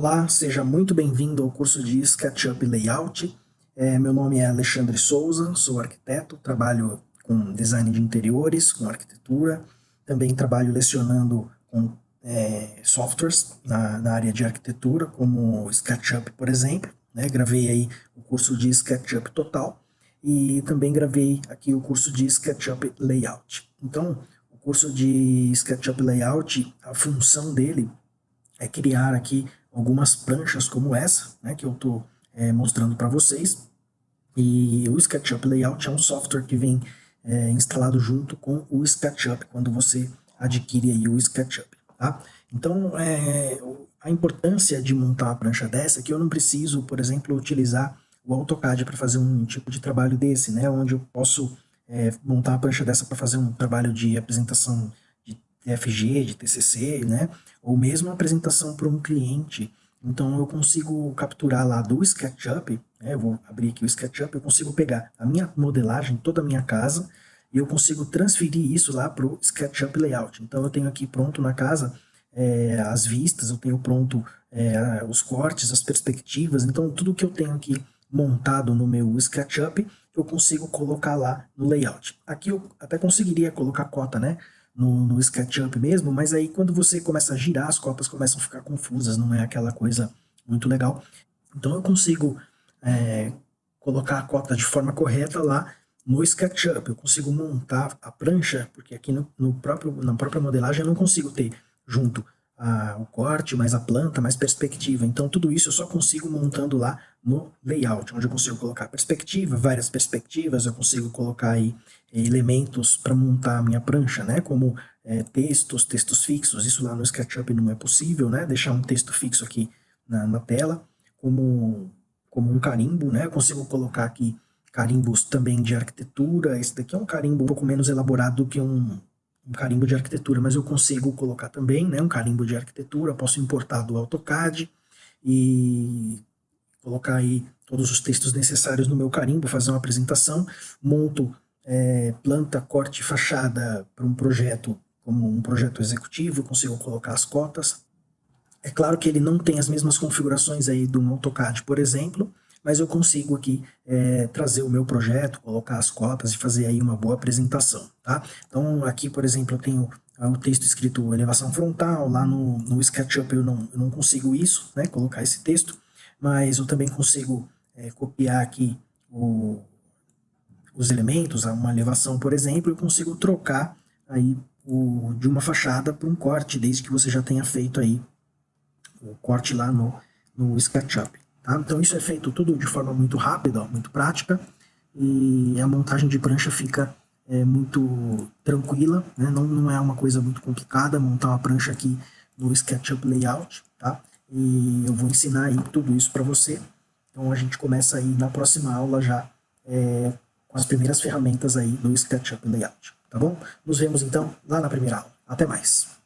Olá, seja muito bem-vindo ao curso de SketchUp Layout. É, meu nome é Alexandre Souza, sou arquiteto, trabalho com design de interiores, com arquitetura, também trabalho lecionando com é, softwares na, na, área de arquitetura, como SketchUp, por exemplo. Né? Gravei aí o curso de SketchUp Total e também gravei aqui o curso de SketchUp Layout. Então, o curso de SketchUp Layout, a função dele é criar aqui algumas pranchas como essa, né, que eu estou é, mostrando para vocês. E o SketchUp Layout é um software que vem é, instalado junto com o SketchUp, quando você adquire aí o SketchUp. Tá? Então, é, a importância de montar uma prancha dessa é que eu não preciso, por exemplo, utilizar o AutoCAD para fazer um tipo de trabalho desse, né, onde eu posso é, montar uma prancha dessa para fazer um trabalho de apresentação TFG, de TCC, né? Ou mesmo apresentação para um cliente. Então eu consigo capturar lá do SketchUp, né? eu vou abrir aqui o SketchUp, eu consigo pegar a minha modelagem, toda a minha casa, e eu consigo transferir isso lá para o SketchUp Layout. Então eu tenho aqui pronto na casa é, as vistas, eu tenho pronto é, os cortes, as perspectivas, então tudo que eu tenho aqui montado no meu SketchUp, eu consigo colocar lá no Layout. Aqui eu até conseguiria colocar cota, né? No, no SketchUp mesmo, mas aí quando você começa a girar, as cotas começam a ficar confusas, não é aquela coisa muito legal. Então eu consigo é, colocar a cota de forma correta lá no SketchUp, eu consigo montar a prancha, porque aqui no, no próprio, na própria modelagem eu não consigo ter junto a, o corte, mais a planta, mais perspectiva. Então tudo isso eu só consigo montando lá no layout, onde eu consigo colocar perspectiva, várias perspectivas, eu consigo colocar aí eh, elementos para montar a minha prancha, né? Como é, textos, textos fixos, isso lá no SketchUp não é possível, né? Deixar um texto fixo aqui na, na tela, como, como um carimbo, né? Eu consigo colocar aqui carimbos também de arquitetura, esse daqui é um carimbo um pouco menos elaborado do que um, um carimbo de arquitetura, mas eu consigo colocar também né, um carimbo de arquitetura, posso importar do AutoCAD e colocar aí todos os textos necessários no meu carimbo, fazer uma apresentação, monto é, planta, corte, fachada para um projeto como um projeto executivo, consigo colocar as cotas. É claro que ele não tem as mesmas configurações aí do AutoCAD, por exemplo, mas eu consigo aqui é, trazer o meu projeto, colocar as cotas e fazer aí uma boa apresentação, tá? Então aqui, por exemplo, eu tenho o texto escrito elevação frontal, lá no, no SketchUp eu não, eu não consigo isso, né, colocar esse texto, mas eu também consigo é, copiar aqui o, os elementos, uma elevação, por exemplo, eu consigo trocar aí o, de uma fachada para um corte, desde que você já tenha feito aí o corte lá no, no SketchUp. Tá? Então isso é feito tudo de forma muito rápida, muito prática, e a montagem de prancha fica é, muito tranquila, né? não, não é uma coisa muito complicada montar uma prancha aqui no SketchUp Layout, tá? E eu vou ensinar aí tudo isso para você. Então a gente começa aí na próxima aula já é, com as primeiras ferramentas aí do SketchUp Layout, tá bom? Nos vemos então lá na primeira aula. Até mais!